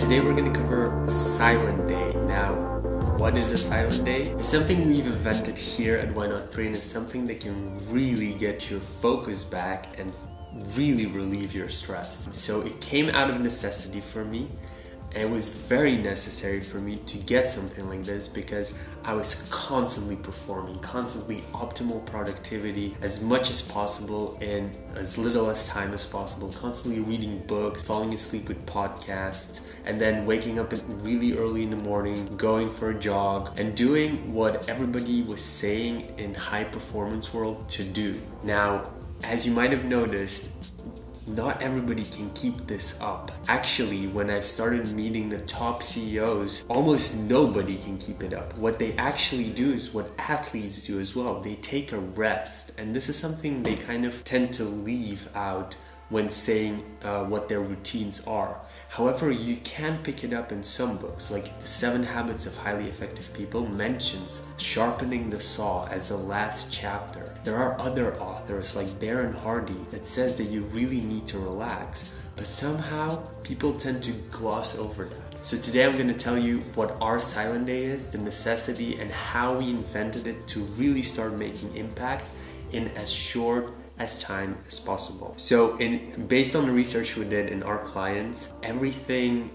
today we're going to cover Silent Day. Now, what is a silent day? It's something we've invented here at Why Not 3 and it's something that can really get your focus back and really relieve your stress. So it came out of necessity for me it was very necessary for me to get something like this because I was constantly performing, constantly optimal productivity as much as possible in as little as time as possible, constantly reading books, falling asleep with podcasts, and then waking up really early in the morning, going for a jog, and doing what everybody was saying in high performance world to do. Now, as you might have noticed, not everybody can keep this up. Actually, when I started meeting the top CEOs, almost nobody can keep it up. What they actually do is what athletes do as well. They take a rest, and this is something they kind of tend to leave out when saying uh, what their routines are. However, you can pick it up in some books, like The Seven Habits of Highly Effective People mentions sharpening the saw as the last chapter. There are other authors like Darren Hardy that says that you really need to relax, but somehow people tend to gloss over that. So today I'm going to tell you what our silent day is, the necessity and how we invented it to really start making impact in as short as time as possible. So in based on the research we did in our clients, everything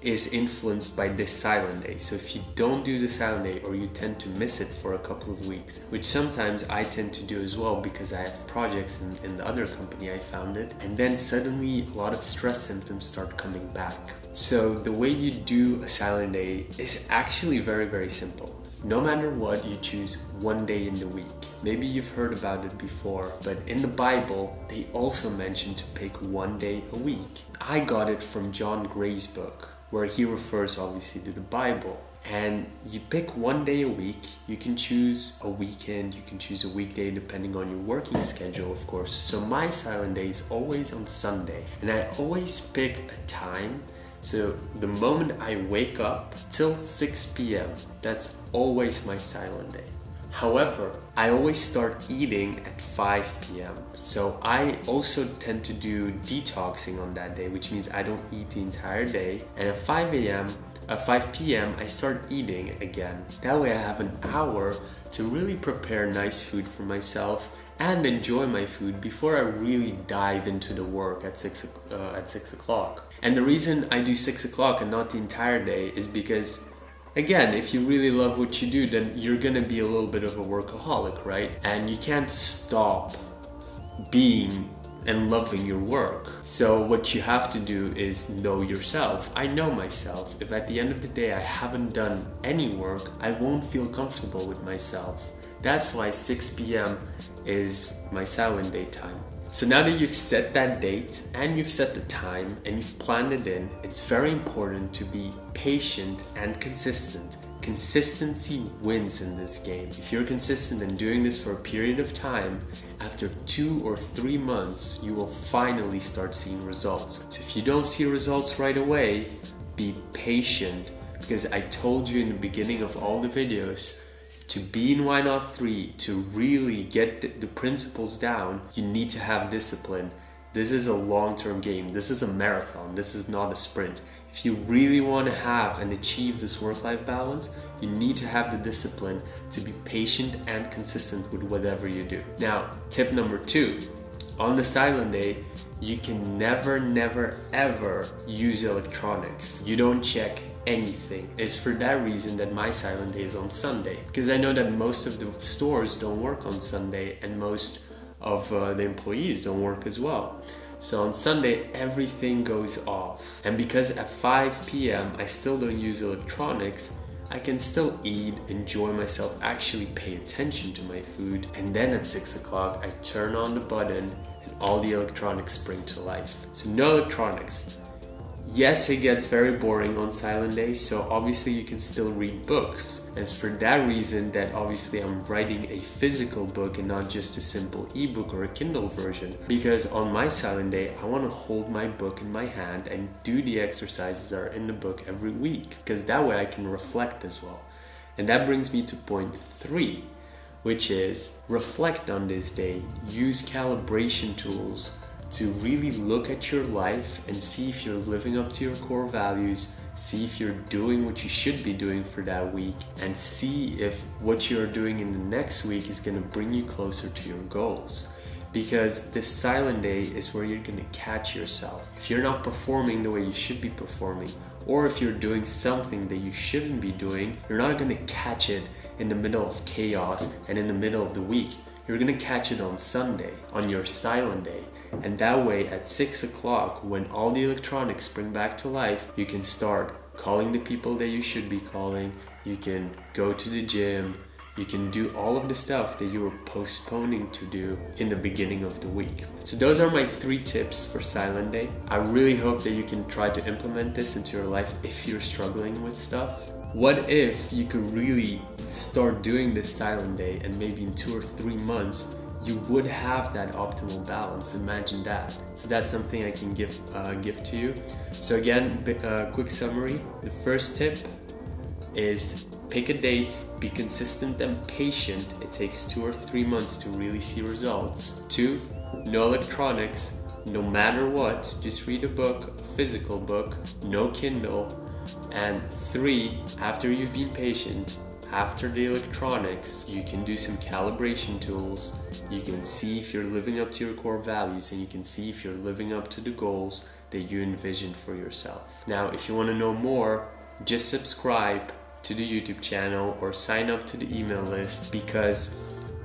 is influenced by this silent day. So if you don't do the silent day or you tend to miss it for a couple of weeks, which sometimes I tend to do as well because I have projects in, in the other company I founded, and then suddenly a lot of stress symptoms start coming back. So the way you do a silent day is actually very, very simple. No matter what, you choose one day in the week. Maybe you've heard about it before, but in the Bible, they also mention to pick one day a week. I got it from John Gray's book, where he refers obviously to the Bible. And you pick one day a week. You can choose a weekend, you can choose a weekday depending on your working schedule, of course. So my silent day is always on Sunday, and I always pick a time so the moment I wake up till 6 p.m., that's always my silent day. However, I always start eating at 5 p.m. So I also tend to do detoxing on that day, which means I don't eat the entire day. And at 5 a.m., at 5 p.m., I start eating again. That way I have an hour to really prepare nice food for myself and enjoy my food before I really dive into the work at six uh, at six o'clock. And the reason I do six o'clock and not the entire day is because again, if you really love what you do, then you're gonna be a little bit of a workaholic, right? And you can't stop being and loving your work. So what you have to do is know yourself. I know myself. If at the end of the day I haven't done any work, I won't feel comfortable with myself. That's why 6 p.m. is my silent day time. So now that you've set that date and you've set the time and you've planned it in, it's very important to be patient and consistent. Consistency wins in this game. If you're consistent in doing this for a period of time, after two or three months, you will finally start seeing results. So if you don't see results right away, be patient because I told you in the beginning of all the videos, to be in Why Not 3, to really get the principles down, you need to have discipline. This is a long-term game. This is a marathon. This is not a sprint. If you really want to have and achieve this work-life balance, you need to have the discipline to be patient and consistent with whatever you do. Now, tip number two, on the silent day, you can never, never, ever use electronics. You don't check anything. It's for that reason that my silent day is on Sunday. Because I know that most of the stores don't work on Sunday and most of uh, the employees don't work as well. So on Sunday, everything goes off. And because at 5 p.m. I still don't use electronics, I can still eat, enjoy myself, actually pay attention to my food. And then at 6 o'clock, I turn on the button and all the electronics spring to life. So no electronics. Yes, it gets very boring on silent days, so obviously you can still read books. It's for that reason that obviously I'm writing a physical book and not just a simple ebook or a Kindle version. Because on my silent day, I want to hold my book in my hand and do the exercises that are in the book every week. Because that way I can reflect as well. And that brings me to point three, which is reflect on this day, use calibration tools to really look at your life and see if you're living up to your core values, see if you're doing what you should be doing for that week, and see if what you're doing in the next week is going to bring you closer to your goals. Because this silent day is where you're going to catch yourself. If you're not performing the way you should be performing, or if you're doing something that you shouldn't be doing, you're not going to catch it in the middle of chaos and in the middle of the week. You're going to catch it on Sunday, on your silent day. And that way, at 6 o'clock, when all the electronics spring back to life, you can start calling the people that you should be calling. You can go to the gym. You can do all of the stuff that you were postponing to do in the beginning of the week. So those are my three tips for Silent Day. I really hope that you can try to implement this into your life if you're struggling with stuff. What if you could really start doing this Silent Day and maybe in two or three months you would have that optimal balance. Imagine that. So that's something I can give uh, give to you. So again, uh, quick summary. The first tip is pick a date, be consistent and patient. It takes two or three months to really see results. Two, no electronics, no matter what. Just read a book, a physical book, no Kindle. And three, after you've been patient, after the electronics, you can do some calibration tools. You can see if you're living up to your core values and you can see if you're living up to the goals that you envisioned for yourself. Now, if you want to know more, just subscribe to the YouTube channel or sign up to the email list because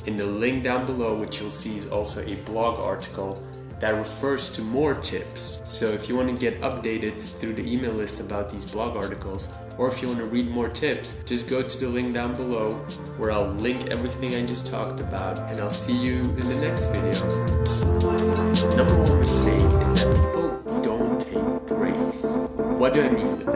in the link down below, which you'll see is also a blog article that refers to more tips. So if you want to get updated through the email list about these blog articles, or if you want to read more tips, just go to the link down below where I'll link everything I just talked about and I'll see you in the next video. Number one mistake is that people don't take breaks. What do I mean?